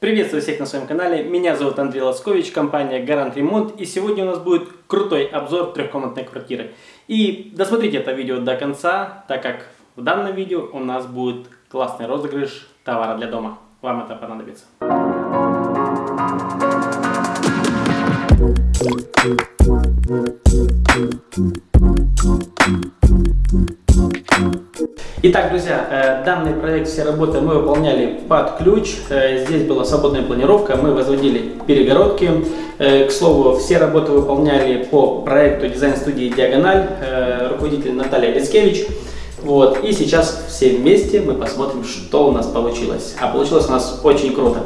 Приветствую всех на своем канале, меня зовут Андрей Лоскович, компания Гарант Ремонт и сегодня у нас будет крутой обзор трехкомнатной квартиры. И досмотрите это видео до конца, так как в данном видео у нас будет классный розыгрыш товара для дома. Вам это понадобится. Итак, друзья, э, данный проект, все работы мы выполняли под ключ. Э, здесь была свободная планировка, мы возводили перегородки. Э, к слову, все работы выполняли по проекту дизайн-студии «Диагональ», руководитель Наталья Лискевич. Вот. И сейчас все вместе мы посмотрим, что у нас получилось. А получилось у нас очень круто.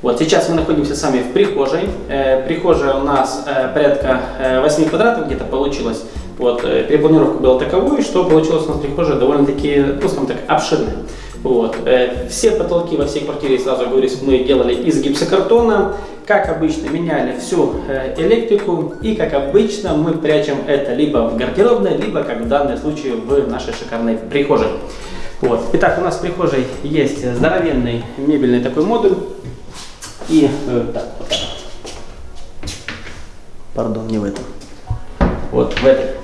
Вот сейчас мы находимся сами в прихожей. Прихожая у нас порядка 8 квадратов где-то получилось. Вот, э, перепланировка была таковой, что получилось у нас прихожая довольно-таки, ну, скажем так, обширная. Вот. Э, все потолки во всей квартире, сразу говорю, мы делали из гипсокартона. Как обычно, меняли всю э, электрику. И, как обычно, мы прячем это либо в гардеробной, либо, как в данном случае, в нашей шикарной прихожей. Вот. Итак, у нас в прихожей есть здоровенный мебельный такой модуль. И, э, так, вот так. Пардон, не в этом. Вот в этой.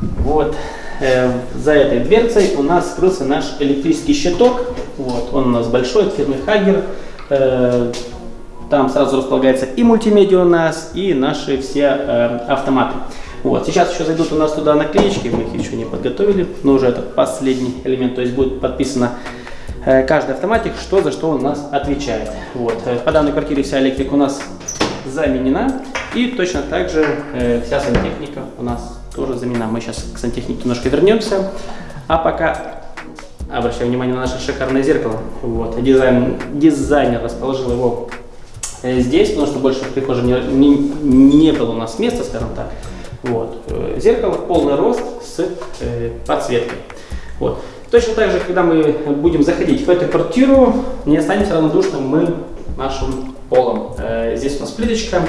Вот э, за этой дверцей у нас скрылся наш электрический щиток. Вот, он у нас большой, от фирмы Хагер. Э, там сразу располагается и мультимедиа у нас, и наши все э, автоматы. Вот, сейчас еще зайдут у нас туда наклеечки, мы их еще не подготовили, но уже это последний элемент, то есть будет подписано э, каждый автоматик, что за что он у нас отвечает. Вот, э, по данной квартире вся электрика у нас заменена, и точно так же э, вся сантехника у нас тоже замена. Мы сейчас к сантехнике немножко вернемся. А пока обращаю внимание на наше шикарное зеркало. Вот. Дизайн, дизайнер расположил его э, здесь, потому что больше в прихожей не, не, не было у нас места, скажем так. Вот. Э, зеркало полный рост с э, подсветкой. Вот. Точно так же, когда мы будем заходить в эту квартиру, не останемся равнодушным мы нашим полом. Э, здесь у нас плиточка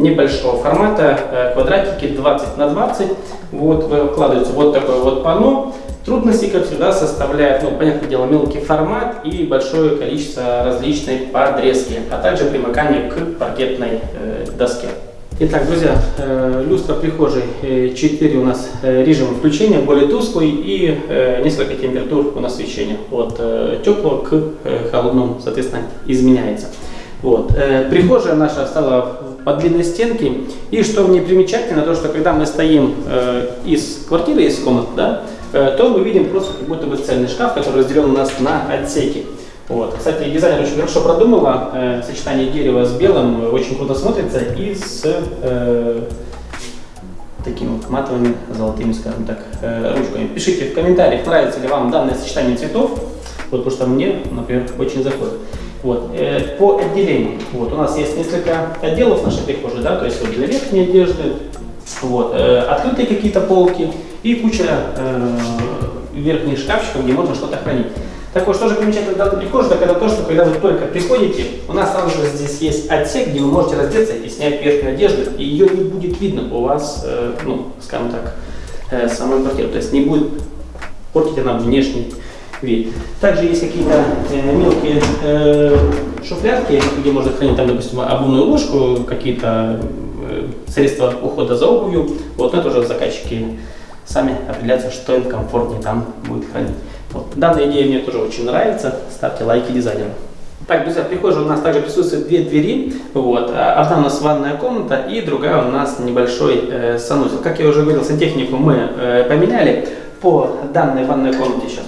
небольшого формата, э, квадратики 20 на 20. Вот выкладывается вот такое вот панно. Трудности, как всегда, составляют, ну, понятное дело, мелкий формат и большое количество различной подрезки, а также примыкание к паркетной э, доске. Итак, друзья, э, люстра прихожей э, 4 у нас э, режим включения, более тусклый и э, несколько температур у нас освещения. От э, теплого к э, холодному, соответственно, изменяется. Вот. Э, прихожая наша стала по длинной стенке. И что мне примечательно, то что когда мы стоим э, из квартиры, из комнаты, да, э, то мы видим просто как будто бы цельный шкаф, который разделен у нас на отсеки. Вот. Кстати, дизайнер очень хорошо продумала, э, сочетание дерева с белым очень круто смотрится и с э, такими матовыми золотыми, скажем так, э, ручками. Пишите в комментариях, нравится ли вам данное сочетание цветов, вот, потому что мне, например, очень заходит. Вот. Э, по отделению. Вот. У нас есть несколько отделов нашей прихожей, да, то есть вот для верхней одежды, вот, э, открытые какие-то полки и куча э, верхних шкафчиков, где можно что-то хранить. Так вот, что же примечательно в данной прихожей, так это то, что когда вы только приходите, у нас сразу же здесь есть отсек, где вы можете раздеться и снять верхнюю одежду, и ее не будет видно у вас, э, ну, скажем так, э, самой квартиры. То есть не будет портить она внешний вид. Также есть какие-то э, мелкие э, шуфлятки, где можно хранить, там, допустим, обувную ложку, какие-то э, средства ухода за обувью. Вот, это уже заказчики сами определяются, что им комфортнее там будет хранить. Вот. Данная идея мне тоже очень нравится. Ставьте лайки дизайнеру. Так, друзья, в прихожей у нас также присутствуют две двери. Вот. Одна у нас ванная комната и другая у нас небольшой э, санузел. Как я уже говорил, сантехнику мы э, поменяли. По данной ванной комнате сейчас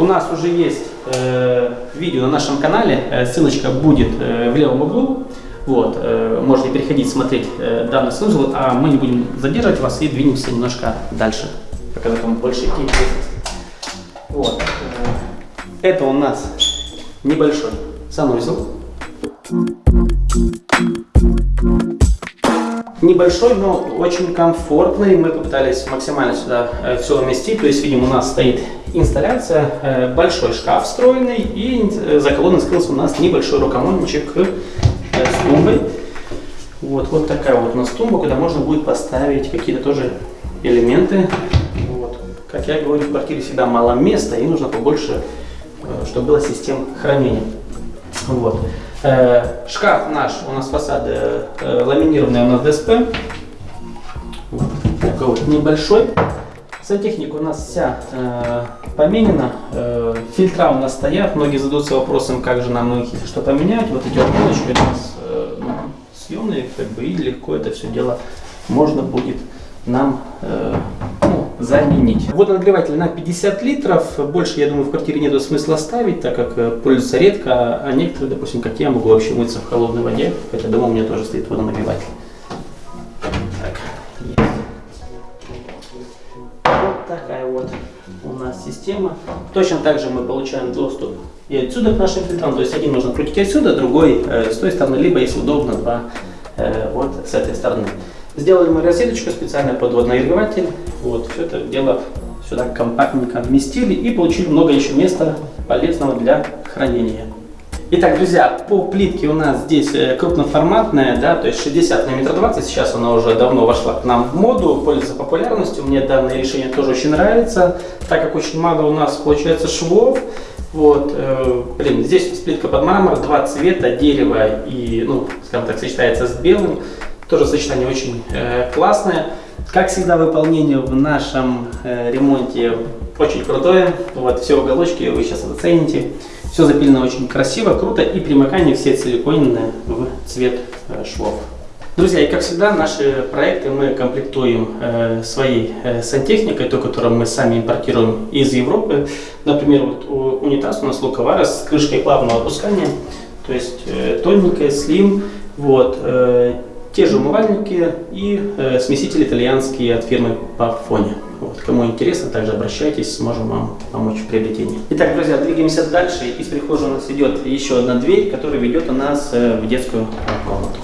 У нас уже есть э, видео на нашем канале, э, ссылочка будет э, в левом углу. Вот, э, можете переходить, смотреть э, данный санузел, а мы не будем задерживать вас и двинемся немножко дальше, показать вам больше идти Вот. Э, это у нас небольшой санузел. Небольшой, но очень комфортный. Мы попытались максимально сюда э, все уместить. То есть, видим, у нас стоит инсталляция, э, большой шкаф встроенный, и э, за колонной скрылся у нас небольшой рукомойничек с тумбой. Вот, вот такая вот у нас тумба, куда можно будет поставить какие-то тоже элементы. Вот. Как я говорю, в квартире всегда мало места, и нужно побольше чтобы была система хранения. Вот. Шкаф наш, у нас фасад э, ламинированный у нас ДСП. Такой вот небольшой. Сантехника у нас вся э, поменена. Э, фильтра у нас стоят. Многие задаются вопросом, как же нам их, что поменять. Вот эти вот полочки у нас э, съемные, как бы, и легко это все дело можно будет нам э, ну, заменить. Водонагреватель на 50 литров. Больше, я думаю, в квартире нет смысла ставить, так как э, пользуются редко. А некоторые, допустим, как я, могу вообще мыться в холодной воде. Хотя дома у меня тоже стоит водонагреватель. Так. Вот такая вот у нас система. Точно так же мы получаем доступ и отсюда к нашим фильтрам. То есть один можно крутить отсюда, другой э, с той стороны, либо, если удобно, два э, вот с этой стороны. Сделали мы розеточку специально под водонагреватель. Вот, все это дело сюда компактненько вместили и получили много еще места полезного для хранения. Итак, друзья, по плитке у нас здесь э, крупноформатная, да, то есть 60 на метр 20, сейчас она уже давно вошла к нам в моду, пользуется популярностью, мне данное решение тоже очень нравится, так как очень мало у нас получается швов, вот, э, блин, здесь плитка под мрамор, два цвета, дерево и, ну, скажем так, сочетается с белым, тоже сочетание очень э, классное. Как всегда, выполнение в нашем э, ремонте очень крутое. Вот все уголочки вы сейчас оцените. Все запилено очень красиво, круто и примыкание все силиконенные в цвет э, швов. Друзья, и как всегда, наши проекты мы комплектуем э, своей э, сантехникой, той, которую мы сами импортируем из Европы. Например, вот у, унитаз у нас Луковара с крышкой плавного опускания, то есть э, тоненькая, слим. Вот, э, те же умывальники и э, смесители итальянские от фирмы Pafone. Вот, кому интересно, также обращайтесь, сможем вам помочь в приобретении. Итак, друзья, двигаемся дальше. Из прихожей у нас идет еще одна дверь, которая ведет у нас э, в детскую комнату.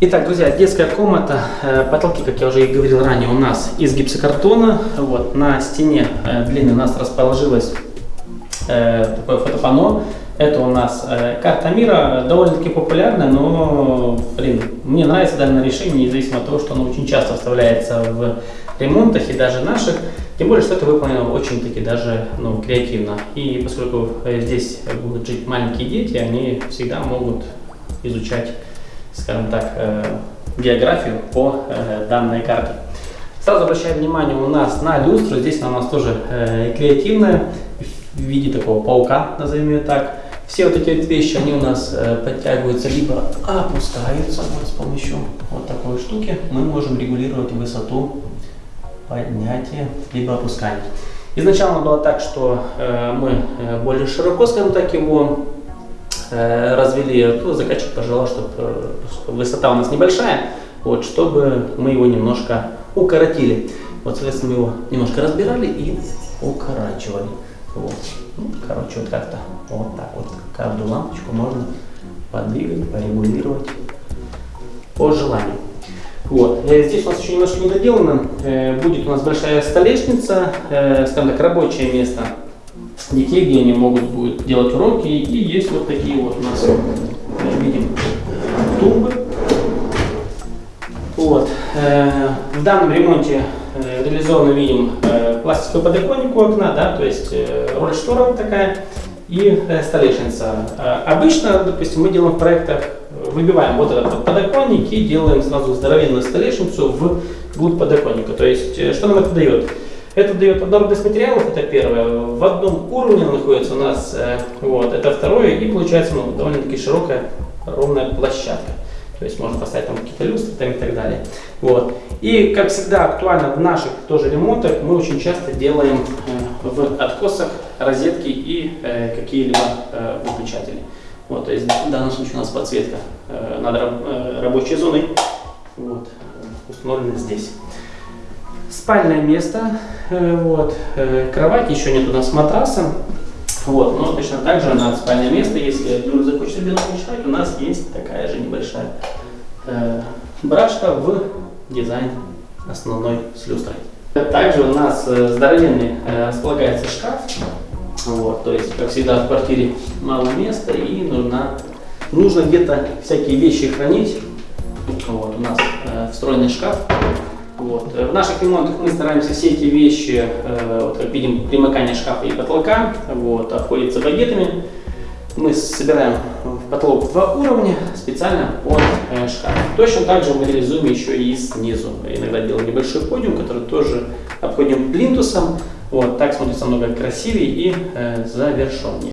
Итак, друзья, детская комната, э, потолки, как я уже и говорил ранее, у нас из гипсокартона. Вот, на стене э, длинной у нас расположилась такое фотопанно. Это у нас э, карта мира, довольно-таки популярная, но, блин, мне нравится данное решение, независимо от того, что оно очень часто вставляется в ремонтах и даже наших. Тем более, что это выполнено очень-таки даже ну, креативно. И поскольку э, здесь будут жить маленькие дети, они всегда могут изучать, скажем так, географию по данной карте. Сразу обращаю внимание у нас на люстру. Здесь она у нас тоже креативная в виде такого паука, назовем ее так. Все вот эти вот вещи, они у нас э, подтягиваются, либо опускаются. Вот с помощью вот такой штуки мы можем регулировать высоту поднятия, либо опускания. Изначально было так, что э, мы э, более широко, скажем так, его развели. Ну, заказчик пожелал, чтобы высота у нас небольшая, вот, чтобы мы его немножко укоротили. Вот, соответственно, мы его немножко разбирали и укорачивали. Вот. Ну, короче, вот как-то вот так вот. Каждую лампочку можно подвигать, порегулировать по желанию. Вот. Э, здесь у нас еще немножко не доделано. Э, будет у нас большая столешница, э, скажем так, рабочее место детей, где они могут будут делать уроки. И есть вот такие вот у нас, видим, тумбы. Вот. В данном ремонте реализовано, видим, пластиковый подоконник у окна, да, то есть э, роль штора такая и э, столешница. Э, обычно, допустим, мы делаем в проектах, выбиваем вот этот подоконник и делаем сразу здоровенную столешницу в глубь подоконника. То есть, что нам это дает? Это дает однородность материалов, это первое. В одном уровне находится у нас, вот, это второе, и получается ну, довольно-таки широкая ровная площадка. То есть можно поставить там какие-то люстры там, и так далее. Вот. И как всегда актуально в наших тоже ремонтах мы очень часто делаем э, в откосах розетки и э, какие-либо э, выключатели. Вот, то есть в данном случае у нас подсветка э, над э, рабочей зоной вот, установлена здесь. Спальное место, э, вот, э, кровать, еще нет у нас матраса. Вот, но точно так же на спальное место, если захочется белым мечтать, у нас есть такая же небольшая э, брашка в дизайн основной с люстрой. Также у нас э, здоровенный э, располагается шкаф. Вот, то есть, как всегда, в квартире мало места и нужно, нужно где-то всякие вещи хранить. Вот, у нас э, встроенный шкаф. Вот. В наших ремонтах мы стараемся все эти вещи, вот как видим, примыкание шкафа и потолка, вот, обходится багетами. Мы собираем в потолок два уровня специально под шкаф. Точно так же мы реализуем еще и снизу. Иногда делаем небольшой подиум, который тоже обходим плинтусом. Вот, так смотрится много красивее и э, завершеннее.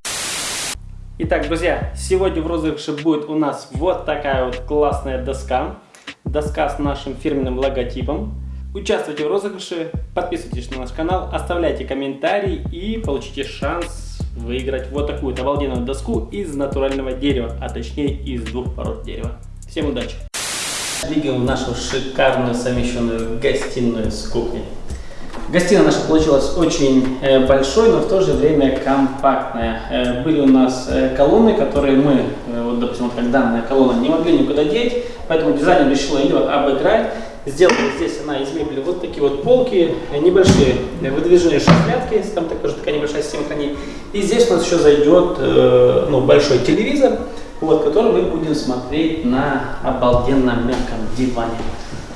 Итак, друзья, сегодня в розыгрыше будет у нас вот такая вот классная доска. Доска с нашим фирменным логотипом. Участвуйте в розыгрыше, подписывайтесь на наш канал, оставляйте комментарии и получите шанс выиграть вот такую обалденную доску из натурального дерева, а точнее из двух пород дерева. Всем удачи! Двигаем в нашу шикарную совмещенную гостиную с кухней. Гостиная наша получилась очень э, большой, но в то же время компактная. Э, были у нас э, колонны, которые мы, вот, допустим, вот как данная колонна, не могли никуда деть, поэтому дизайнер решил ее обыграть. Сделали здесь она из мебели вот такие вот полки, небольшие выдвижные шухлядки, там также такая небольшая система хранения. И здесь у нас еще зайдет ну, большой телевизор, вот, который мы будем смотреть на обалденном мягком диване.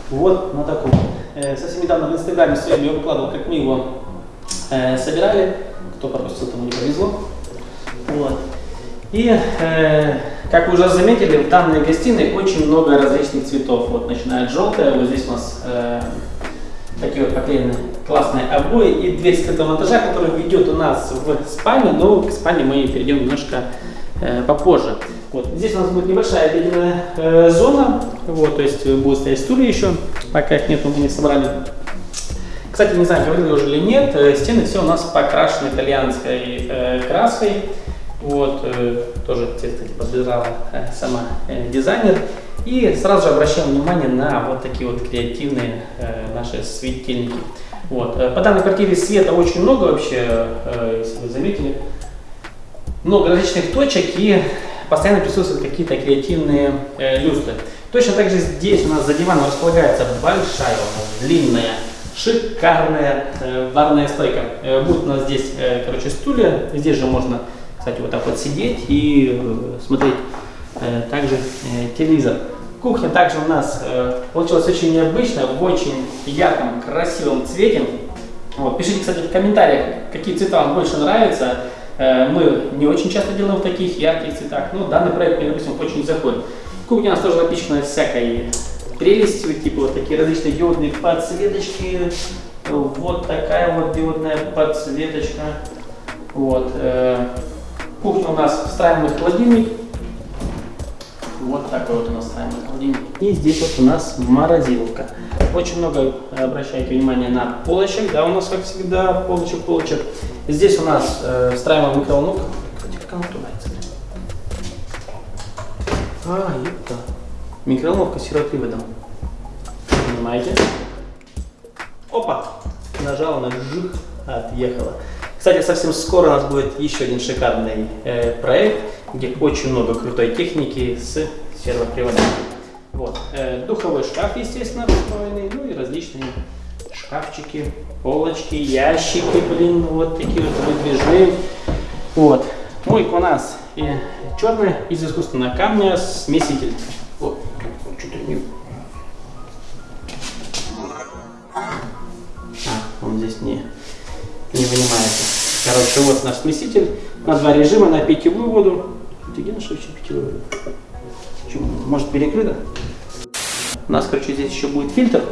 Вот на таком. Э, совсем недавно в инстаграме своем я выкладывал, как мы его э, собирали. Кто пропустил, тому не повезло. Вот. И, э, как вы уже заметили, в данной гостиной очень много различных цветов. Вот начиная от желтая, вот здесь у нас э, такие вот поклеены классные обои и дверь скрытого монтажа, которая ведет у нас в спальню, но к спальне мы перейдем немножко э, попозже. Вот. Здесь у нас будет небольшая обеденная э, зона, вот, то есть будут стоять стулья еще, пока их нет, мы не собрали. Кстати, не знаю, говорил я уже или нет, э, стены все у нас покрашены итальянской э, краской. Вот, э, тоже кстати, подбирала э, сама э, дизайнер. И сразу же обращаем внимание на вот такие вот креативные наши светильники. Вот. По данной квартире света очень много вообще, если вы заметили. Много различных точек и постоянно присутствуют какие-то креативные люстры. Точно так же здесь у нас за диваном располагается большая, длинная, шикарная барная стойка. Будет у нас здесь, короче, стулья. Здесь же можно, кстати, вот так вот сидеть и э, смотреть э, также э, телевизор. Кухня также у нас получилась очень необычная, в очень ярком, красивом цвете. Вот. Пишите, кстати, в комментариях, какие цвета вам больше нравятся. Мы не очень часто делаем в таких ярких цветах, но данный проект мне, допустим, очень заходит. Кухня у нас тоже напичкана всякой прелестью, типа вот такие различные диодные подсветочки, вот такая вот диодная подсветочка. Вот. Кухня у нас встраиваемый холодильник. Вот такой вот у нас встраиваемый холодильник. И здесь вот у нас морозилка. Очень много обращайте внимание на полочек, да, у нас как всегда полочек, полочек. Здесь у нас э, встраиваемая микроволновка. Как она открывается? А, это микроволновка сироприводом. Понимаете? Опа! Нажала на жух, отъехала. Кстати, совсем скоро у нас будет еще один шикарный э, проект, где очень много крутой техники с сервоприводом. Вот. Э, духовой шкаф, естественно, встроенный, ну и различные шкафчики, полочки, ящики, блин, вот такие вот выдвижные. Вот. Мойка у нас и черная из искусственного камня смеситель. Вот, что-то Короче, вот наш смеситель на два режима, на питьевую воду. Офигенно, что еще питьевую воду. Может перекрыто? У нас, короче, здесь еще будет фильтр.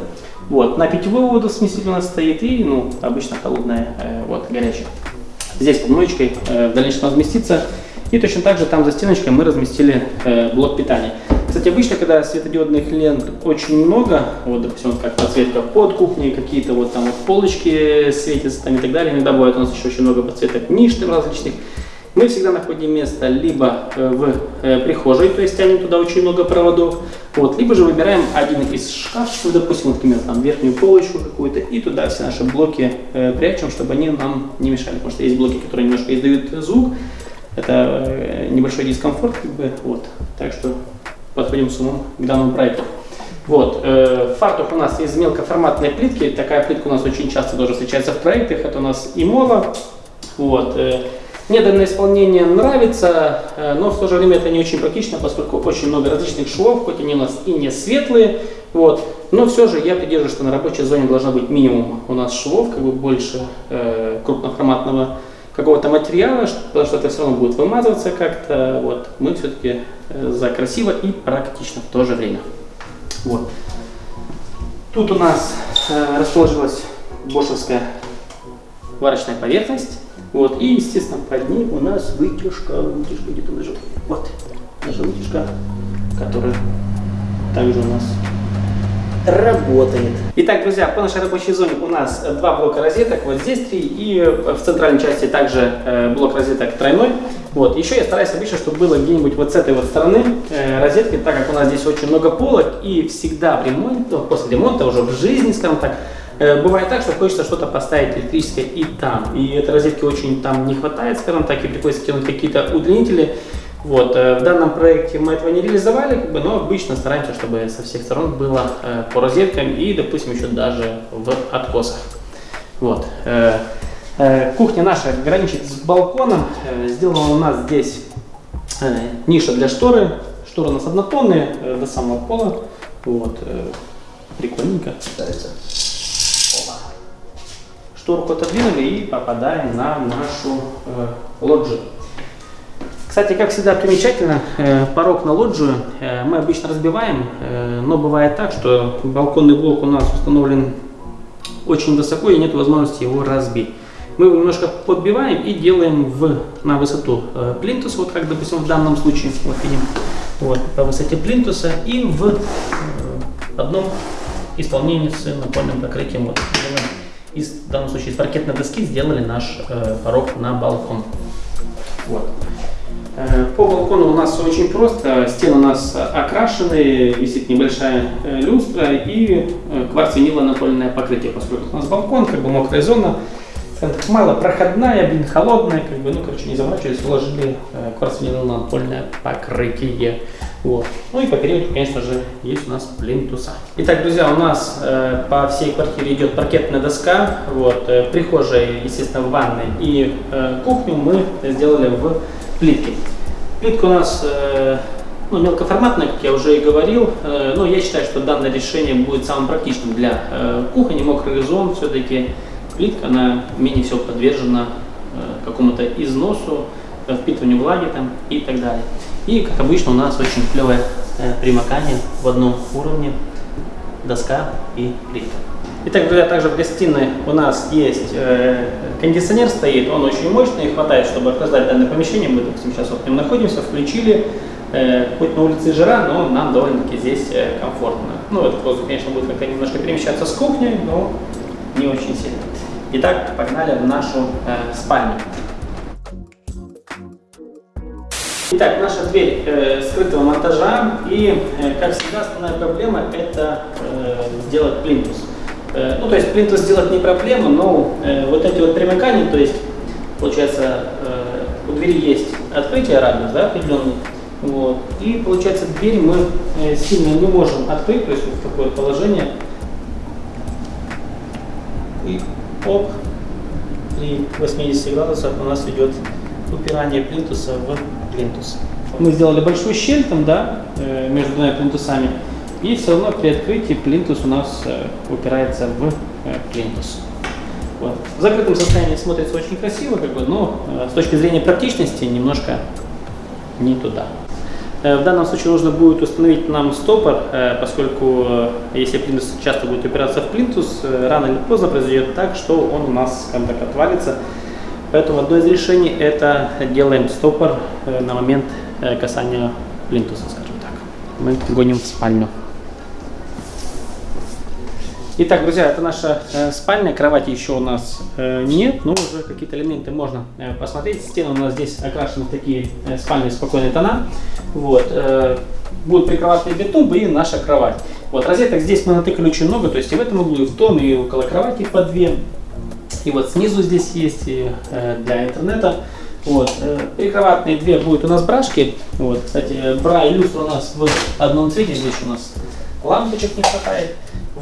Вот, на питьевую воду смеситель у нас стоит и, ну, обычно холодная, э, вот, горячая. Здесь под моечкой э, в дальнейшем разместится. И точно так же там за стеночкой мы разместили э, блок питания. Кстати, обычно, когда светодиодных лент очень много, вот, допустим, как подсветка под кухней, какие-то вот там вот полочки светятся там и так далее, иногда бывает у нас еще очень много подсветок ниш различных, мы всегда находим место либо э, в э, прихожей, то есть тянем туда очень много проводов, вот, либо же выбираем один из шкафчиков, допустим, например, там верхнюю полочку какую-то, и туда все наши блоки э, прячем, чтобы они нам не мешали, потому что есть блоки, которые немножко издают звук, это небольшой дискомфорт, как бы, вот, так что подходим с умом к данному проекту. Вот, э, фартух у нас из мелкоформатной плитки, такая плитка у нас очень часто тоже встречается в проектах, это у нас имола, вот, э, мне исполнение нравится, э, но в то же время это не очень практично, поскольку очень много различных швов, хоть они у нас и не светлые, Вот. Но все же я придерживаюсь, что на рабочей зоне должно быть минимум у нас швов, как бы больше э, крупноформатного какого-то материала, потому что это все равно будет вымазываться как-то. Вот. Мы все-таки э, за красиво и практично в то же время. Вот. Тут у нас э, расположилась бошевская варочная поверхность. Вот. И, естественно, под ней у нас вытяжка, вытяжка где-то лежит. Вот, наша вытяжка, которая также у нас работает. Итак, друзья, по нашей рабочей зоне у нас два блока розеток, вот здесь три, и в центральной части также э, блок розеток тройной. Вот. Еще я стараюсь обычно, чтобы было где-нибудь вот с этой вот стороны э, розетки, так как у нас здесь очень много полок, и всегда в ремонте, после ремонта, уже в жизни, скажем так, э, бывает так, что хочется что-то поставить электрическое и там. И этой розетки очень там не хватает, скажем так, и приходится тянуть какие-то удлинители. Вот, э, в данном проекте мы этого не реализовали, как бы, но обычно стараемся, чтобы со всех сторон было э, по розеткам и, допустим, еще даже в откосах. Вот. Э, кухня наша граничит с балконом. Сделана у нас здесь ниша для шторы. Шторы у нас однотонные до самого пола. Вот. Прикольненько. Шторку отодвинули и попадаем на нашу лоджию. Кстати, как всегда примечательно, э, порог на лоджию э, мы обычно разбиваем, э, но бывает так, что балконный блок у нас установлен очень высоко и нет возможности его разбить. Мы его немножко подбиваем и делаем в, на высоту плинтуса, вот как, допустим, в данном случае, вот видим, вот, по высоте плинтуса и в одном исполнении с напольным покрытием. Вот, из, в данном случае из паркетной доски сделали наш порог на балкон. Вот. Э, по балкону у нас очень просто. Стены у нас окрашены, висит небольшая э, люстра и э, кварц-виниловое напольное покрытие, поскольку у нас балкон, как бы мокрая зона, мало проходная, блин, холодная, как бы, ну, короче, не заморачивались, уложили кварц-виниловое напольное покрытие. Вот. Ну и по периметру, конечно же, есть у нас плинтуса. Итак, друзья, у нас э, по всей квартире идет паркетная доска. Вот, э, прихожая, естественно, в ванной и э, кухню мы сделали в плитки. Плитка у нас э, ну, мелкоформатная, как я уже и говорил, э, но я считаю, что данное решение будет самым практичным для э, кухни, мокрый зон, все-таки плитка, она менее всего подвержена какому-то износу, впитыванию влаги там и так далее. И, как обычно, у нас очень клевое примыкание в одном уровне доска и плитка. Итак, друзья, также в гостиной у нас есть э, кондиционер стоит, он очень мощный, хватает, чтобы охлаждать данное помещение. Мы, допустим, сейчас вот в нем находимся, включили, э, хоть на улице жара, но нам довольно-таки здесь э, комфортно. Ну, этот воздух, конечно, будет как-то немножко перемещаться с кухни, но не очень сильно. Итак, погнали в нашу э, спальню. Итак, наша дверь э, скрытого монтажа и, э, как всегда, основная проблема это э, сделать плинтус. Э, ну, то есть плинтус сделать не проблема, но э, вот эти вот примыкания, то есть, получается, э, у двери есть открытие радиус, да, определенный, вот, и, получается, дверь мы сильно не можем открыть, то есть вот такое положение, и оп, при 80 градусах у нас идет упирание плинтуса в плинтус. Мы сделали большую щель там, да, между двумя плинтусами, и все равно при открытии плинтус у нас э, упирается в э, плинтус. Вот. В закрытом состоянии смотрится очень красиво, как бы, но э, с точки зрения практичности немножко не туда. В данном случае нужно будет установить нам стопор, поскольку если плинтус часто будет упираться в плинтус, рано или поздно произойдет так, что он у нас, скажем так, отвалится. Поэтому одно из решений это делаем стопор на момент касания плинтуса, скажем так. Мы гоним в спальню. Итак, друзья, это наша э, спальня, кровати еще у нас э, нет, но уже какие-то элементы можно э, посмотреть. Стены у нас здесь окрашены в такие э, спальные спокойные тона. Вот, э, будут прикроватные две тумбы и наша кровать. Вот, розеток здесь мы натыкали очень много, то есть и в этом углу, и в том, и около кровати по две. И вот снизу здесь есть и, э, для интернета. Вот, э, прикроватные две будут у нас брашки. Вот, кстати, бра и люстра у нас в одном цвете, здесь у нас лампочек не хватает.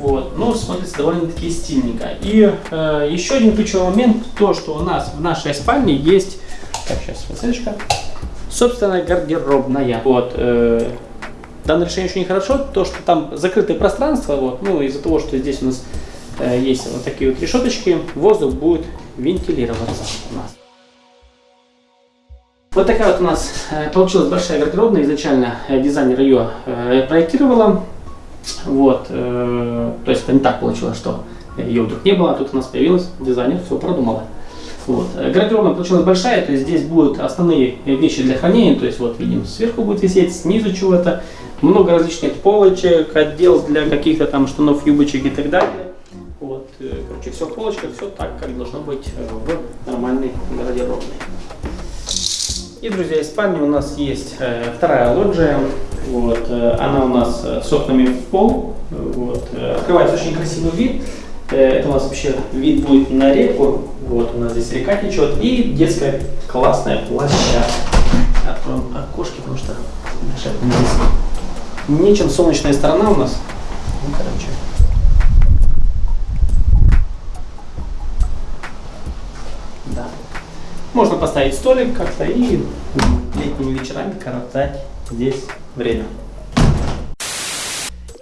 Вот, но смотрится довольно-таки стильненько. И э, еще один ключевой момент, то, что у нас в нашей спальне есть, так, сейчас, ссылочка, собственная гардеробная. Вот, э, данное решение очень хорошо, то, что там закрытое пространство, вот, ну, из-за того, что здесь у нас э, есть вот такие вот решеточки, воздух будет вентилироваться у нас. Вот такая вот у нас э, получилась большая гардеробная. Изначально э, дизайнер ее э, проектировала. Вот, то есть это не так получилось, что ее вдруг не было, а тут у нас появилась, дизайнер все продумала. Вот. Гардеробная получилась большая, то есть здесь будут основные вещи для хранения, то есть вот видим, сверху будет висеть, снизу чего-то, много различных полочек, отдел для каких-то там штанов, юбочек и так далее. Вот, короче, все в полочках, все так, как должно быть в нормальной гардеробной. И, друзья, из спальни у нас есть э, вторая лоджия. Вот, э, она у нас э, с окнами в пол. Вот, э, открывается очень красивый вид. Это у нас вообще вид будет на реку. Вот у нас здесь река течет. И детская классная площадка. Откроем окошки, потому что здесь нечем солнечная сторона у нас. Ну, короче. Да. Можно поставить столик как-то и летними вечерами коротать здесь время.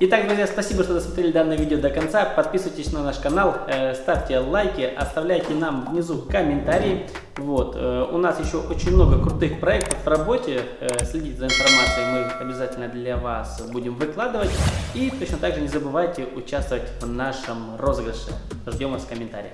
Итак, друзья, спасибо, что досмотрели данное видео до конца. Подписывайтесь на наш канал, э, ставьте лайки, оставляйте нам внизу комментарии. Вот. Э, у нас еще очень много крутых проектов в работе. Э, следите за информацией, мы обязательно для вас будем выкладывать. И точно так же не забывайте участвовать в нашем розыгрыше. Ждем вас в комментариях.